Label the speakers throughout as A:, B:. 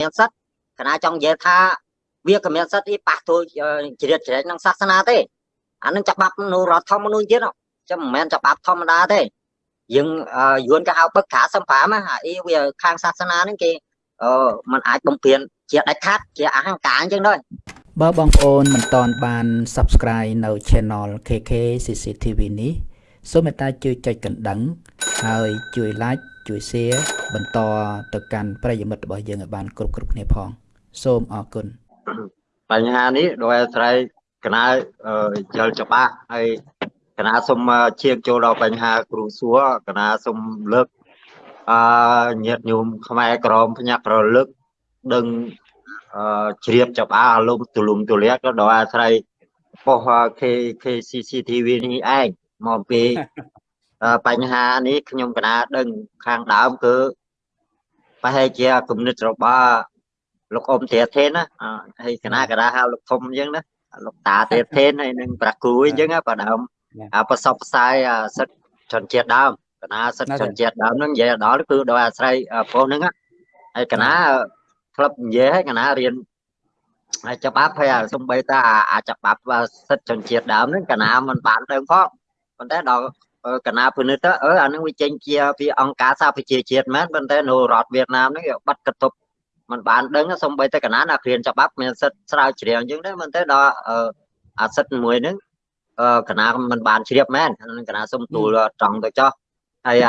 A: មានសិទ្ធកណាចង់និយាយថាវាក៏មានសិទ្ធិប៉ះទល់ជ្រៀតជ្រែកនឹងសាសនាទេអានឹងច្បាប់នៅរដ្ឋធម្មនុញ្ញទៀតចឹងមិនមែនច្បាប់ធម្មតាទេយើងយួនក៏ហៅបឹកខាសម្ភាមអីវាខាងសាសនាហ្នឹងគេអឺมันអាចបំពេញជាដាច់ខាត់ជាអហង្ការអញ្ចឹងដែរ
B: បើបងប្អូនមិនទាន់បាន Subscribe នៅ Channel KK CCTV នេះសូមមេត្តាជួយចុចកណ្ដឹង ហើយជួយ Like ជួយ Share បន្តទៅកាន់ប្រិយមិត្តរបស់យើងឲ្យបានគ្រប់គ្រប់គ្នាផង សូមអរគុណ
A: បញ្ហានេះដោយអាស្រ័យកណាយល់ច្បាស់ហើយកណាសូមជៀងចូលដល់បញ្ហាគ្រូសួរកណាសូមលើកអឺញាតញោមខ្មែរក្រមភ្ញាក់រលឹកដឹងអឺជ្រាបច្បាស់លោកទូលំទូលាយក៏ដោយអាស្រ័យប៉ុស KCCTV នេះឯងមកពី បញ្ហានេះខ្ញុំកណាដឹងខាងដើមគឺប្រហែលជាគំនិតរបស់លោកអ៊ំធាធេនណាហើយកណាកណាហៅលោកធំអញ្ចឹងណាលោកតាទេធេនហើយនឹងប្រាគូអញ្ចឹងបើដើមប្រសពផ្សាយសិទ្ធជនជាតិដើមកណាសិទ្ធជនជាតិដើមហ្នឹងនិយាយដល់គឺដោយអាស្រ័យប្រុសហ្នឹងហើយកណាក្លឹបនិយាយហើយកណារៀនហើយច្បាប់ហើយសំបីតាអាចច្បាប់សិទ្ធជនជាតិដើមហ្នឹងកណាមិនបានដឹងផងប៉ុន្តែដល់ កណាពិនិត្យទៅអឺអានឹងវាចេញជាពីអង្គការសហប្រជាជាតិមែនប៉ុន្តែនៅរដ្ឋវៀតណាមហ្នឹងបាត់កតុបมันបានដឹងសំបីតែកណាណាគ្រានច្បាប់មានសិទ្ធស្រាវជ្រាវអញ្ចឹងដែរមិនតែដល់អាសិទ្ធមួយហ្នឹងកណាមិនបានជ្រាបមែនកណាសុំទូលត្រង់ទៅចោះហើយ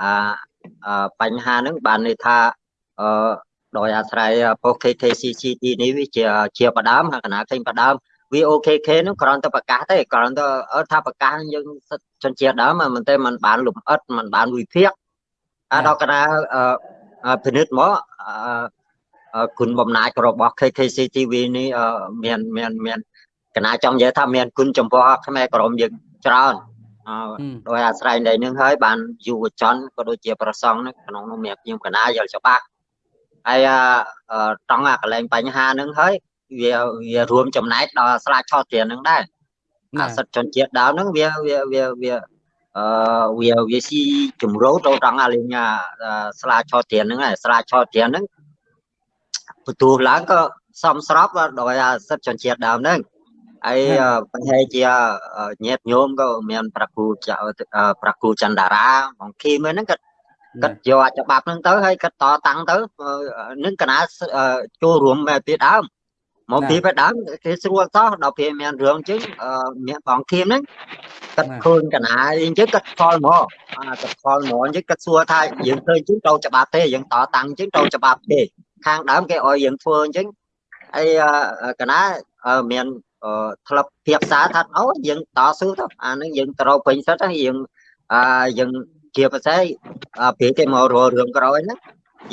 A: អាបញ្ហាហ្នឹងបានន័យថាអឺដោយអាស្រ័យប៉ុស KKCCT នេះវាជាជាបដើមហើយកណាឃើញបដើម VOKK នោះគ្រាន់តែប្រកាសទេគ្រាន់តែថាប្រកាសយើងសិទ្ធជនជាតិដើមមិនទេมันបានលំអិតมันបានវិភាគអាដល់កណាពិនិត្យមកគុណបំណាច់របស់ KKCTV នេះមានមានមានកណាចង់និយាយថាមានគុណចំពោះខ្មែរក្រមយើងច្រើនដោយអាស្រ័យនៃនឹងហើយបានយុវជនក៏ដូចជាប្រសង់ក្នុងនោះមានខ្ញុំកណាយល់ច្បាស់ហើយត្រង់អាកលែងបញ្ហានឹងហើយ វាវារួមចំណែកដល់ស្លាកឆោត tiền នឹងដែរអាសិទ្ធជនជាតិដើមហ្នឹងវាវាវាវាអឺវាវាស៊ីជំរោទៅត្រង់អាលេងស្លាកឆោត tiền ហ្នឹងស្លាកឆោត tiền ហ្នឹងបន្ទូឡើងក៏សំស្របដោយអាសិទ្ធជនជាតិដើមហ្នឹងហើយប្រហែលជាញាតញោមក៏មានប្រគូប្រគូចន្ទរាបងគីមហ្នឹងក៏គាត់យកច្បាប់ហ្នឹងទៅហើយគាត់តតាំងទៅនឹងកណាចូលរួមពីដើម មកពីពីដើមគេស្រួលសោះដល់ពេលមានរឿងចឹងមានបងគីមហ្នឹងគាត់ឃើញកណាអញ្ចឹងគាត់ខលមកអាគាត់ខលមកអញ្ចឹងគាត់សួរថាយើងឃើញចឹងត្រូវច្បាប់ទេយើងតតាំងចឹងត្រូវច្បាប់ទេខាងដើមគេឲ្យយើងធ្វើអញ្ចឹងហើយកណាមានក្លឹបភាសាថាអូយើងតស៊ូទៅអានឹងយើងត្រូវពេញសិតហើយយើងអាយើងជាប្រសេពេលគេមកររឿងក្រោយហ្នឹង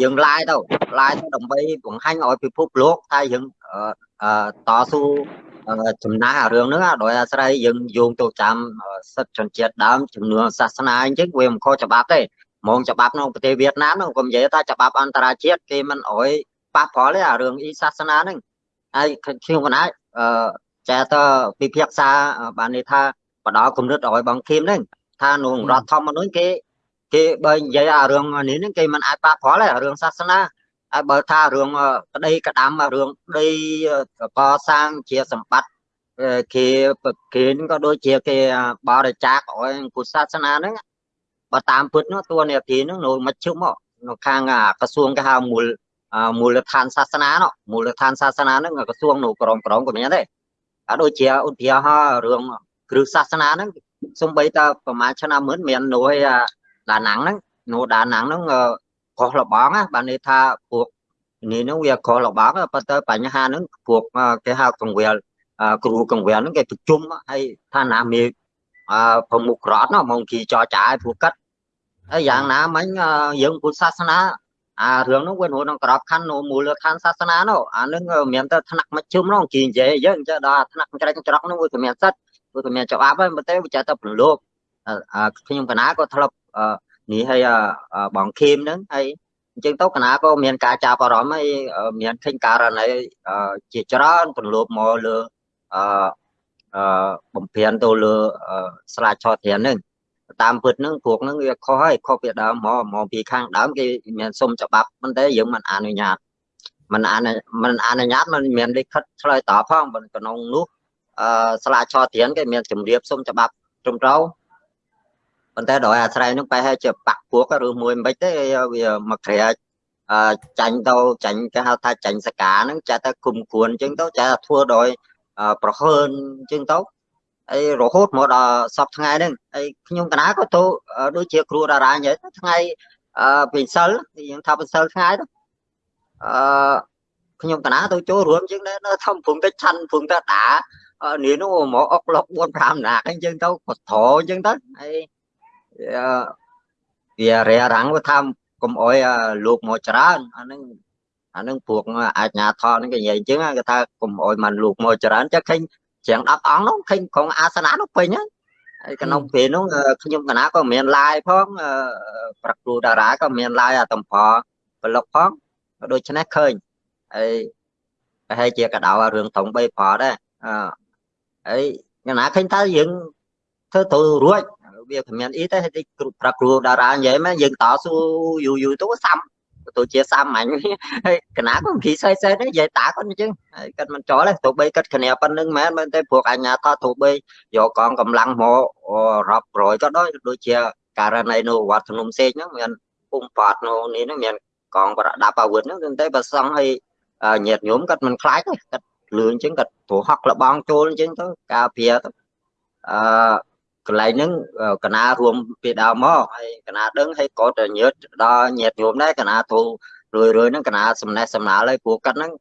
A: យើងឡាយទៅឡាយទៅដើម្បីបង្ហាញឲ្យពិភពលោកថាយើង តស៊ូចំណាស់អារឿងហ្នឹងដោយអាស្រ័យយើងយោងទៅចាំសិទ្ធិជនជាតិដើមជំនឿសាសនាអញ្ចឹងវាមិនខុសច្បាប់ទេហ្មងច្បាប់ក្នុងប្រទេសវៀតណាមហ្នឹងកុំនិយាយថាច្បាប់អន្តរជាតិគេមិនអោយប៉ះពាល់ទេអារឿងអ៊ីសាសនាហ្នឹងហើយខ្ញុំកណាអឺចែតពិភាក្សាបានន័យថាបដគំនិតឲ្យបងឃីមហ្នឹងថាក្នុងរដ្ឋធម្មនុញ្ញគេគេបើនិយាយអារឿងនេះហ្នឹងគេមិនអាចប៉ះពាល់ទេរឿងសាសនាហើយ បើថារឿងក្តីក្តាំរឿងដីកសាងជាសម្បត្តិគេគេក៏ដូចជាគេបរិច្ចាគឲ្យពុទ្ធសាសនាហ្នឹងបើតាមពុទ្ធនោះតួនាទីហ្នឹងនៅមជ្ឈមមកនៅខាងក្រសួងគេហៅមូលមូលដ្ឋានសាសនានោះមូលដ្ឋានសាសនាហ្នឹងក្រសួងនៅក្រមក្រមក៏មានដែរអាដូចជាឧទាហរណ៍រឿងគ្រឹះសាសនាហ្នឹងសំបីតប្រហែលឆ្នាំមុនមាននោះឯដាណាំងហ្នឹងនោះដាណាំងហ្នឹង ខុសលបងណាបានន័យថាពួកនេះហ្នឹងវាខុសលបងប៉ុន្តែបញ្ហាហ្នឹងពួកគេហៅកង្វល់គ្រូកង្វល់ហ្នឹងគេប្រជុំហើយថាណាមានប្រមុខរដ្ឋណាមកគីចរចាឲ្យពួកកាត់ហើយយ៉ាងណាមិញយើងពុទ្ធសាសនាអារឿងនោះវានៅក្នុងក្របខ័ណ្ឌនៅមូលដ្ឋានសាសនានោះអានឹងមានតែថ្នាក់មជ្ឈិមនោះគេនិយាយយើងចេះដល់ថ្នាក់ច្រេចច្រកនោះវាក៏មានសិទ្ធវាក៏មានច្បាប់ហើយប៉ុន្តែវាចេះតែប្រឡូកខ្ញុំកណាក៏ធ្លាប់ នេះហើយបងខេមហ្នឹងហើយអញ្ចឹងទៅកណាក៏មានការចាប់អារម្មណ៍ហើយមានឃើញករណីជាច្រើនប្រឡូកមកលើអឺបំពេញទៅលើស្លាកឆោតធានហ្នឹងតាមពិតហ្នឹងព្រោះហ្នឹងវាខុសហើយខុសពីដើមមកមកពីខាងដើមគេមានសុំច្បាប់ប៉ុន្តែយើងមិនអនុញ្ញាតមិនអានមិនអនុញ្ញាតមិនមានលិខិតឆ្លើយតបផងក្នុងនោះអឺស្លាឆទៀនគេមានជំរាបសុំច្បាប់ត្រឹមត្រូវ ប៉ុន្តែដោយអាស្រ័យនឹងបែរឲ្យជាបាក់ពួកឬមួយមិនទេវាមកក្រាចចាញ់ទៅចាញ់គេហៅថាចាញ់សកាហ្នឹងចាតែគុំគួនអញ្ចឹងទៅចាធ្វើដោយប្រហើនអញ្ចឹងទៅអីរហូតមកដល់សពថ្ងៃហ្នឹងហើយខ្ញុំកណាក៏ទៅដូចជាគ្រូតារាអញ្ចឹងថ្ងៃអឺពីសិលយើងថាពីសិលថ្ងៃទៅអឺខ្ញុំកណាទៅចូលរួមអញ្ចឹងនៅធំព្រំទៅឆាន់ព្រំទៅតានេះនោះមកអុកលុក4 5ណាកអញ្ចឹងទៅក៏ត្រអញ្ចឹងទៅហើយ វារេរាំងវាថាកុំអុយលោកមកច្រើនអានឹងអានឹងពួកអាជ្ញាធរនឹងគេនិយាយអញ្ចឹងគេថាកុំអុយមិនលោកមកច្រើនចាឃើញជាង10អង្គនោះឃើញក្រុងអាសនៈនោះពេញហ្នឹងហើយក្នុងពេលនោះខ្ញុំកណាក៏មានឡាយផងប្រគ្រូតារាក៏មានឡាយអាតំផប្លុកផងដូច្នេះឃើញហើយប្រហែលជាកដៅរឿងត្រង់3ប្រដែរអឺហើយកណាឃើញថាយើងធ្វើទៅរួច វាគ្មានអីទេគ្រូប្រាគ្រូតារានិយាយមកយើងតស៊ូយូរយូរទៅសាំទៅជាសាមញ្ញហើយកណាក៏គីសៃសៃដែរនិយាយតាគាត់អញ្ចឹងហើយគាត់មិនចោលទេទោះបីគាត់គ្នាប៉ុណ្្នឹងមែនមែនទេព្រោះអញ្ញាតទោះបីយកកងកម្លាំងមករាប់រយក៏ដោយដូចជាករណីនៅវត្តភ្នំសេកហ្នឹងមានពុំប៉ាត់នៅនេះហ្នឹងមានកងប្រដាប់អាវុធហ្នឹងតែបើសង់ឲ្យញាតញោមគាត់មិនខ្លាចទេគាត់លឿនអញ្ចឹងគាត់ព្រោះហក់លបងចូលអញ្ចឹងទៅការពារទៅអឺ កន្លែងហ្នឹងកណារួមពីដើមមកហើយកណាដឹងហើយក៏ទៅញើតដល់ញាតញោមដែរកណាទូរឿយរឿយហ្នឹងកណាសំណេះសំណាលហើយព្រោះគាត់ហ្នឹង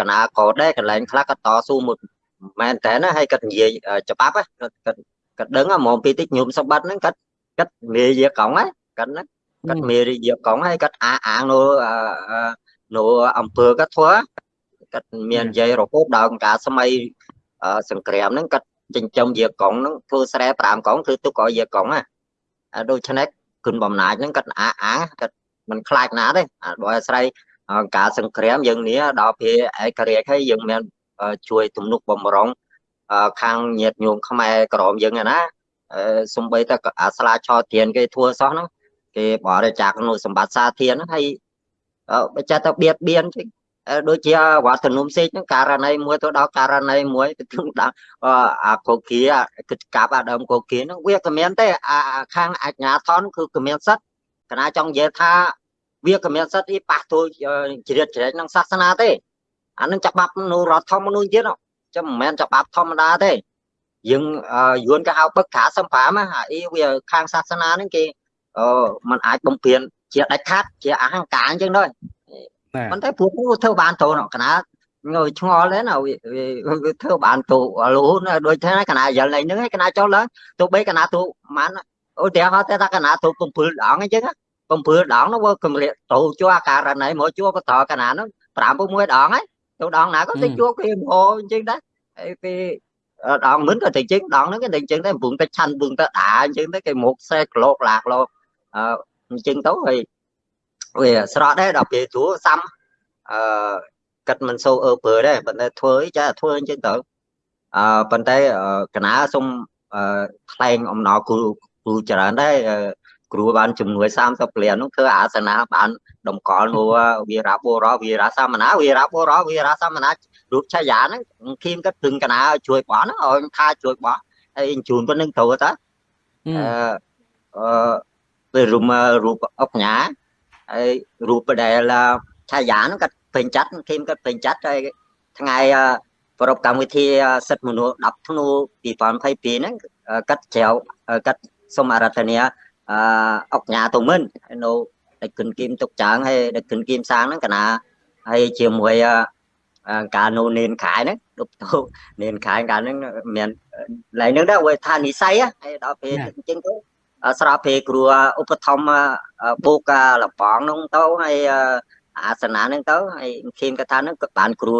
A: កណាក៏ដែរកន្លែងខ្លះគាត់តស៊ូមួយមែនតើណាហើយគាត់និយាយច្បាប់គាត់គាត់គាត់ដឹងហ្មងពីតិចញោមសម្បត្តិហ្នឹងគាត់គាត់មេយាកង់ហ្នឹងគាត់ហ្នឹងគាត់មេយាកង់ហើយគាត់អាអាងនៅនៅអង្គើគាត់ធ្វើគាត់មាននិយាយរហូតដល់ការសម័យសង្គ្រាមហ្នឹងគាត់ ចិញ្ចឹមយាកុងហ្នឹងធ្វើស្រែ5កងគឺទុកឲ្យយាកុងណាដូច្នេះគុណបំណាចហ្នឹងគាត់អាអាគាត់មិនខ្លាចណាទេដោយអាស្រ័យការសង្គ្រាមយើងនេះដល់ពេលឯករាជ្យហើយយើងមានជួយទំនុកបំរុងខាងញាតញោមខ្មែរក្រមយើងណាសំបីតែអាស្លាឆោទៀនគេធ្វើសោះហ្នឹងគេបរិច្ចាគនៅសម្បត្តិសាធារណៈហើយបើចាត់ទៅបៀតបៀន ដូចជាវត្តនំសេកហ្នឹងករណីមួយទៅដល់ករណីមួយទៅដល់អាកូគីគិតកាប់អាដើមកូគីហ្នឹងវាក៏មានទេអាខាងអញ្ញាធនគឺក៏មានសិទ្ធកណាចង់និយាយថាវាក៏មានសិទ្ធអីប៉ះទល់ជ្រៀតជ្រែកនឹងសាសនាទេអានឹងច្បាប់នៅរដ្ឋធម្មនុញ្ញទៀតចាំមិនមែនច្បាប់ធម្មតាទេយើងយួនក៏ហៅបឹកខាសម្ភាមអីវាខាងសាសនាហ្នឹងគេអឺมันអាចបំពេញជាដាច់ខាត់ជាអហង្ការអញ្ចឹងដែរ ប៉ុន្តែពួកនោះធ្វើបានទៅកណាងើឆ្ងល់ដែរណាវាធ្វើបានទៅលូនដូចថាកណាយល់ហ្នឹងឯងកណាចូលឡើងទៅបីកណាទៅបានអូតែហត់តែថាកណាទៅ7ដងអញ្ចឹង7ដងនោះវាកម្រិតទៅជួអាការណីមកជួក៏តកណានោះ5 6ដងហើយទៅដងណាក៏ទៅជួគេហោអញ្ចឹងដែរហើយពេលដងមិនក៏ទៅជិះដងហ្នឹងគេទៅជិះតែពងទៅឆាន់ពងទៅដាអញ្ចឹងទៅគេមកសេក្លោកឡាក្លោកអញ្ចឹងទៅហើយ វាស្រកដែរដល់ពេលព្រោះសាំអឺកាត់មិនសូវអើពើដែរប៉ុន្តែធ្វើអីចាធ្វើអញ្ចឹងទៅអឺប៉ុន្តែកណាសុំថ្លែងអំណរគ្រូគ្រូច្រើនដែរគ្រូបានជំនួយ30លាននោះធ្វើអាសនាបានតម្កល់នោះវីរៈបុរោវីរៈសាមណាវីរៈបុរោវីរៈសាមណារូបឆាយាហ្នឹងគៀមគាត់ពឹងកណាជួយបោះហ្នឹងឲ្យថាជួយបោះហើយជូនប៉ុណ្្នឹងទៅតាអឺអឺពេលរូបរូបអុកញ៉ា ហើយរូបដែលឆាយាហ្នឹងគាត់ពេញចាត់គីមគាត់ពេញចាត់ហើយថ្ងៃប្រពកម្មវិធីសិទ្ធិមនុស្ស10ធ្នូ2022ហ្នឹងគាត់ជ្រៅគាត់សូមអរតនាអឺអុកញ៉ាទៅមិននៅដឹកគិនគីមទុកចាងហើយដឹកគិនគីមសាងហ្នឹងកណាហើយជាមួយការនូនេនខែហ្នឹងដប់ទៅនេនខែកាលហ្នឹងមានឡើងហ្នឹងដែរវាថានិស័យហើយដល់ពេលអញ្ចឹងទៅ ស្រាប់ពេលគ្រូឧបត្ថម្ភបូកលបងនោះទៅហើយអាសនាហ្នឹងទៅហើយឃីមគាត់ថាហ្នឹងក៏បានគ្រូ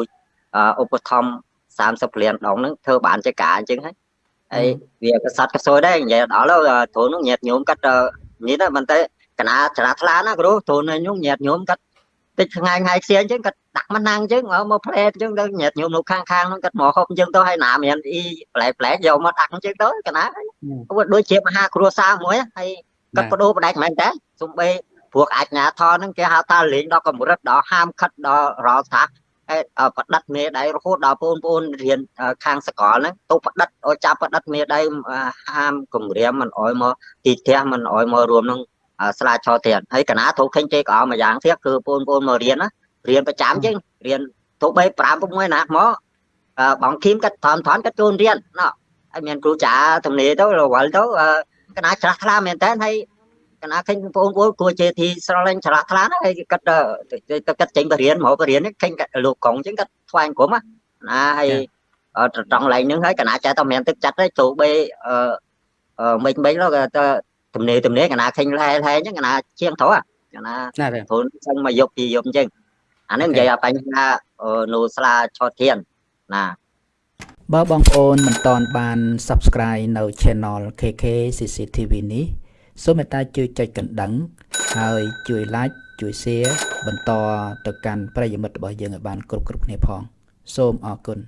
A: ឧបត្ថម្ភ30លានដងហ្នឹងធ្វើបានជាការអញ្ចឹងហើយហើយវាក៏សត្វក៏សួយដែរនិយាយដល់ទៅនោះញាតញោមគាត់នេះតែមិនតែកណាច្រាថ្លាណាគ្រូទូននោះញាតញោមគាត់តិចថ្ងៃថ្ងៃខ្សៀងអញ្ចឹងគាត់ ដាក់មកណាំងអញ្ចឹងមកផ្លែអញ្ចឹងទៅញាតញោមនៅខាងខាងហ្នឹងគាត់មកហូបអញ្ចឹងទៅហើយណាមានអីប្លែកប្លែកយកមកដាក់អញ្ចឹងទៅកណាវាដូចជាមហាគ្រួសារមួយហើយគាត់បដូរបដិចមិនមែនទេសំបីពព្រោះអាជ្ញាធរហ្នឹងគេហៅថាលេងដល់កម្រិតដល់ហាមខិតដល់រលថាហើយប្រឌិតមេដៃរហូតដល់បងប្អូនរៀនខាងសកលហ្នឹងទៅប្រឌិតឲ្យចាប់ប្រឌិតមេដៃហាមគម្រាមមិនអោយមកទីផ្ទះមិនអោយមករួមនឹងស្លាឆោទៀតហើយកណាត្រូវឃើញទេក៏អមួយយ៉ាងទៀតគឺបងប្អូនមករៀនណា រៀនប្រចាំជាងរៀនទៅ3 5 6ណាមកបងឃីមគាត់ថនថនគាត់ចូលរៀនណោះហើយមានគ្រូចាទំនេរទៅរវល់ទៅកណាច្រាស់ថ្លាមែនតើហើយកណាឃើញបងប្អូនគួរជាទីស្រឡាញ់ច្រាស់ថ្លាណាហើយគាត់គាត់ចេញបរៀនមកបរៀនឃើញលោកកងចឹងគាត់ថ្វាយគុំណាហើយត្រង់ឡើងហ្នឹងហើយកណាចេះតែមានទឹកចិត្តទេចូលបេអឺមិនមិនទៅទំនេរទំនេរកណាឃើញឡែឡែចឹងកណាជាងត្រូវកណាព្រោះចឹងមកយប់ពីយប់ចឹង អានេះនិយាយបញ្ហានូស្លាឆតធានណា
B: បើបងប្អូនមិនតន់បាន Subscribe នៅ Channel KK CCTV នេះសូមមេត្តាជួយចុចកណ្ដឹង ហើយជួយ Like ជួយ Share បន្តទៅកាន់ប្រិយមិត្តរបស់យើងឲ្យបានគ្រប់គ្រប់គ្នាផង សូមអរគុណ